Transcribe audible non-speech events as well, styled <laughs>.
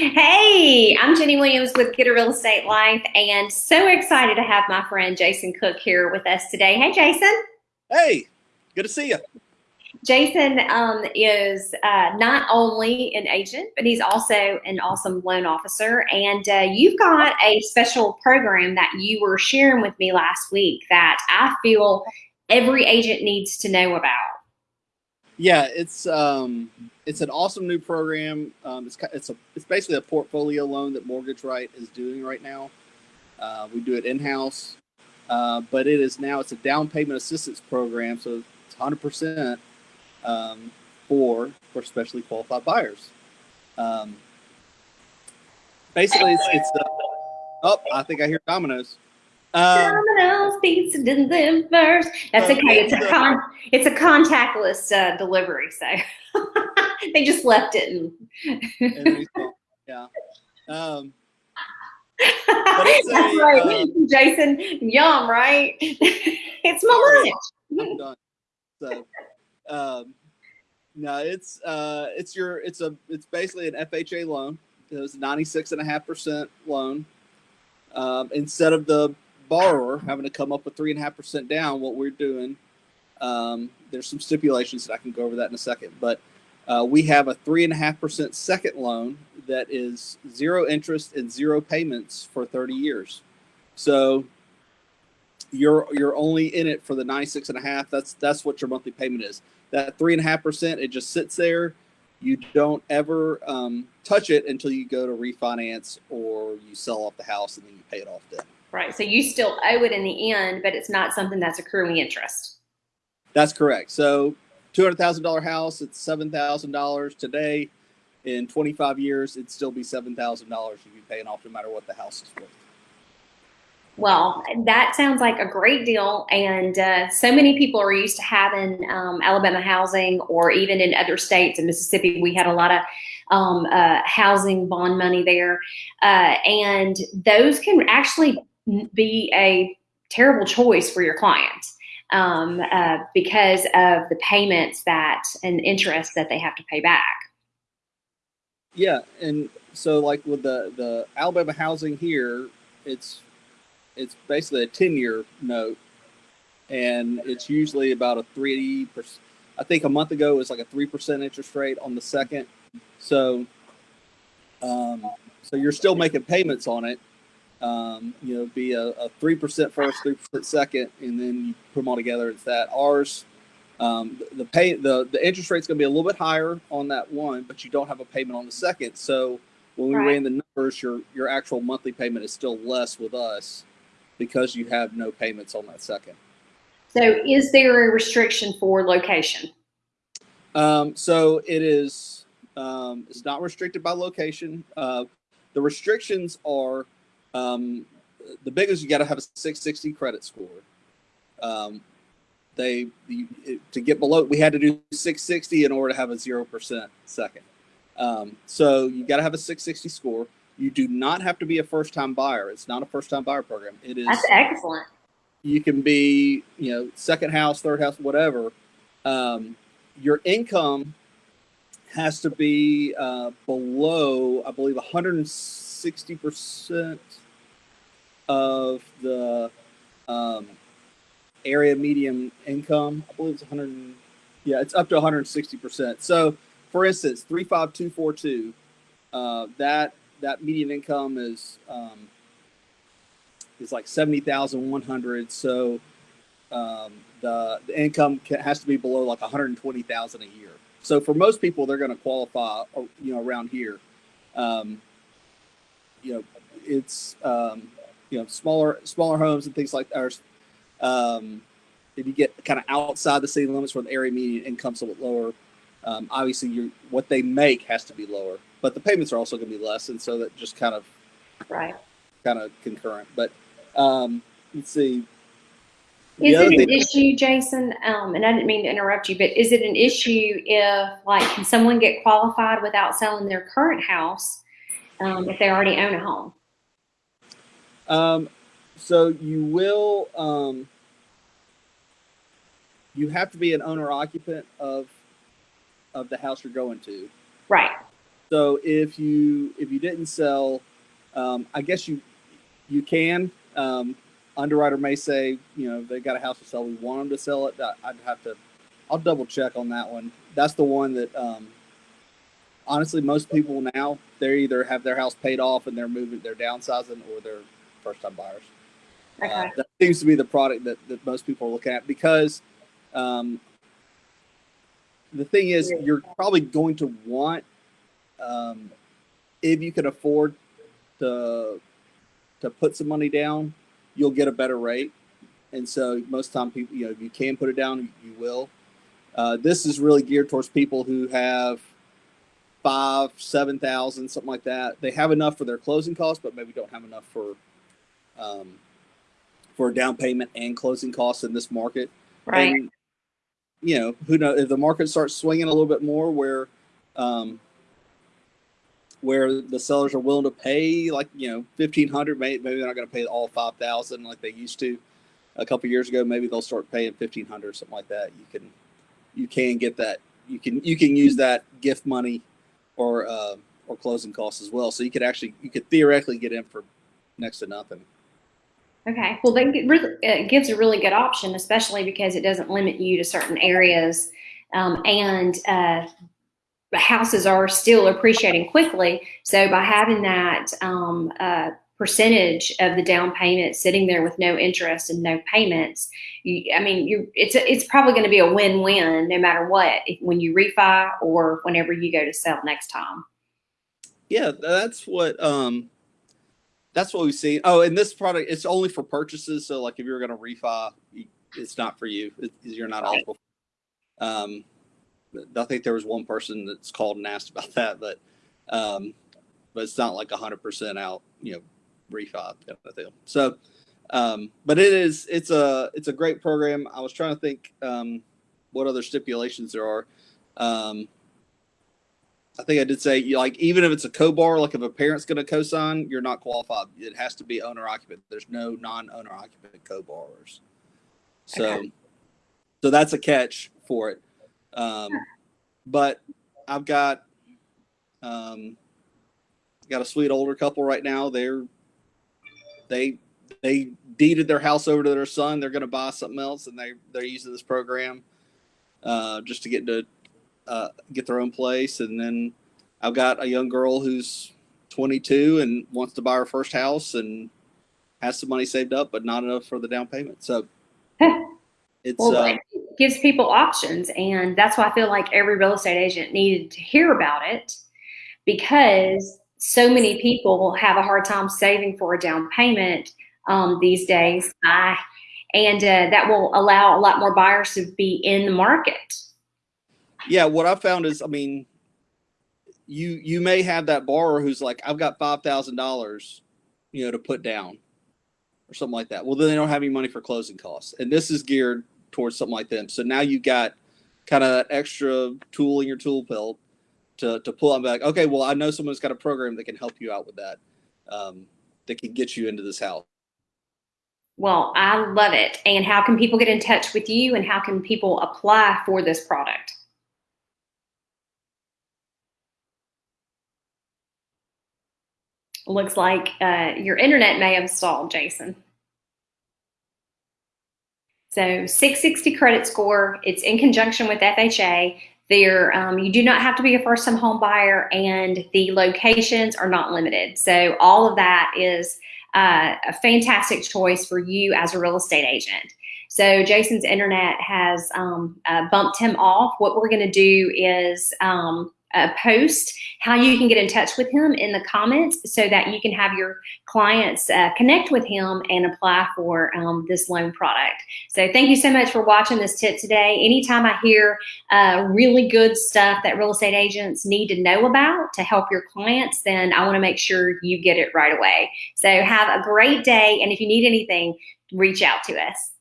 Hey, I'm Jenny Williams with Get a Real Estate Life, and so excited to have my friend Jason Cook here with us today. Hey, Jason. Hey, good to see you. Jason um, is uh, not only an agent, but he's also an awesome loan officer. And uh, you've got a special program that you were sharing with me last week that I feel every agent needs to know about. Yeah, it's um, it's an awesome new program. Um, it's it's a it's basically a portfolio loan that Mortgage Right is doing right now. Uh, we do it in house, uh, but it is now it's a down payment assistance program, so it's hundred percent um, for for specially qualified buyers. Um, basically, it's it's the oh I think I hear dominoes. Um, Domino's pizza did them first. That's okay. It's a con it's a contactless uh, delivery, so <laughs> they just left it and, <laughs> yeah. Um, That's a, right, uh, <laughs> Jason. Yum, right? it's my lunch. So, um, no, it's uh, it's your it's a it's basically an FHA loan. It was ninety six and a half percent loan. Um, instead of the borrower having to come up with three and a half percent down, what we're doing, um, there's some stipulations that I can go over that in a second, but uh, we have a three and a half percent second loan that is zero interest and zero payments for 30 years. So you're you're only in it for the 96 and a half. That's that's what your monthly payment is. That three and a half percent, it just sits there. You don't ever um, touch it until you go to refinance or you sell off the house and then you pay it off then. Right. So you still owe it in the end, but it's not something that's accruing interest. That's correct. So $200,000 house, it's $7,000 today. In 25 years, it'd still be $7,000 you'd be paying off no matter what the house is worth. Well, that sounds like a great deal. And uh, so many people are used to having um, Alabama housing, or even in other states. In Mississippi, we had a lot of um, uh, housing bond money there. Uh, and those can actually be a terrible choice for your client um, uh, because of the payments that and interest that they have to pay back. Yeah, and so like with the the Alabama housing here, it's it's basically a ten year note, and it's usually about a three percent. I think a month ago it was like a three percent interest rate on the second. So, um, so you're still making payments on it, um, you know, be a, a 3% first, 3% second, and then you put them all together. It's that. Ours, um, the pay, the, the interest rate's going to be a little bit higher on that one, but you don't have a payment on the second. So when we right. ran the numbers, your, your actual monthly payment is still less with us because you have no payments on that second. So is there a restriction for location? Um, so it is, um, it's not restricted by location. Uh, the restrictions are um, the biggest you got to have a 660 credit score. Um, they the, to get below we had to do 660 in order to have a zero percent second. Um, so you got to have a 660 score. You do not have to be a first time buyer. It's not a first time buyer program. It is that's excellent. You can be you know second house, third house, whatever. Um, your income has to be uh, below, I believe, 160 percent of the um, area median income. I believe it's 100. Yeah, it's up to 160 percent. So, for instance, 35242. Uh, that that median income is um, is like 70,100. So um, the the income can, has to be below like 120,000 a year. So for most people, they're going to qualify, uh, you know, around here. Um, you know, it's um, you know smaller smaller homes and things like that. Um, if you get kind of outside the city limits where the area median income's a little lower, um, obviously you what they make has to be lower, but the payments are also going to be less, and so that just kind of right, kind of concurrent. But um, let's see. Is it an issue, Jason? Um, and I didn't mean to interrupt you, but is it an issue if, like, can someone get qualified without selling their current house um, if they already own a home? Um, so you will, um, you have to be an owner occupant of, of the house you're going to. Right. So if you if you didn't sell, um, I guess you you can. Um, underwriter may say, you know, they got a house to sell. We want them to sell it. I'd have to. I'll double check on that one. That's the one that um, honestly most people now they either have their house paid off and they're moving, they're downsizing, or they're first time buyers. Okay. Uh, that seems to be the product that, that most people are looking at because um, the thing is, you're probably going to want, um, if you can afford to to put some money down, you'll get a better rate. And so most time people, you know, if you can put it down, you will. Uh, this is really geared towards people who have five, seven thousand, something like that. They have enough for their closing costs, but maybe don't have enough for um, for down payment and closing costs in this market. Right. And, you know, who knows if the market starts swinging a little bit more, where um, where the sellers are willing to pay like you know fifteen hundred, maybe, maybe they're not going to pay all five thousand like they used to a couple years ago. Maybe they'll start paying 1500 or something like that. You can you can get that. You can you can use that gift money or uh, or closing costs as well. So you could actually you could theoretically get in for next to nothing. Okay, well, that it gives a really good option, especially because it doesn't limit you to certain areas, um, and uh, houses are still appreciating quickly. So by having that um, uh, percentage of the down payment sitting there with no interest and no payments, you, I mean, you it's it's probably going to be a win-win no matter what when you refi or whenever you go to sell next time. Yeah, that's what um, that's what we've seen. Oh, and this product it's only for purchases. So like if you're going to refi, it's not for you. It, you're not right. eligible. Um, I think there was one person that's called and asked about <laughs> that, but um, but it's not like hundred percent out, you know, refi kind of deal. So um, but it is it's a it's a great program. I was trying to think um, what other stipulations there are. Um, I think I did say like even if it's a co-bar, like if a parent's going to co-sign, you're not qualified. It has to be owner occupant. There's no non-owner occupant co-borrowers. So, okay. so that's a catch for it. Um, but I've got um, got a sweet older couple right now. They're they they deeded their house over to their son. They're going to buy something else, and they they're using this program uh, just to get to uh, get their own place. And then I've got a young girl who's 22 and wants to buy her first house and has some money saved up, but not enough for the down payment. So <laughs> it's well, uh, it gives people options, and that's why I feel like every real estate agent needed to hear about it because so many people will have a hard time saving for a down payment um, these days. I, and uh, that will allow a lot more buyers to be in the market. Yeah, what I found is, I mean, you you may have that borrower who's like, I've got five thousand dollars, you know, to put down, or something like that. Well, then they don't have any money for closing costs, and this is geared towards something like them. So now you got kind of that extra tool in your tool belt to to pull on back. Okay, well, I know someone's got a program that can help you out with that, um, that can get you into this house. Well, I love it. And how can people get in touch with you, and how can people apply for this product? Looks like uh, your internet may have stalled, Jason. So 660 credit score, it's in conjunction with FHA. There, um, you do not have to be a first-time home buyer and the locations are not limited. So all of that is uh, a fantastic choice for you as a real estate agent. So Jason's internet has um, uh, bumped him off. What we're gonna do is um, uh, post how you can get in touch with him in the comments so that you can have your clients uh, connect with him and apply for um, this loan product. So thank you so much for watching this tip today. Anytime I hear uh, really good stuff that real estate agents need to know about to help your clients, then I wanna make sure you get it right away. So have a great day. And if you need anything, reach out to us.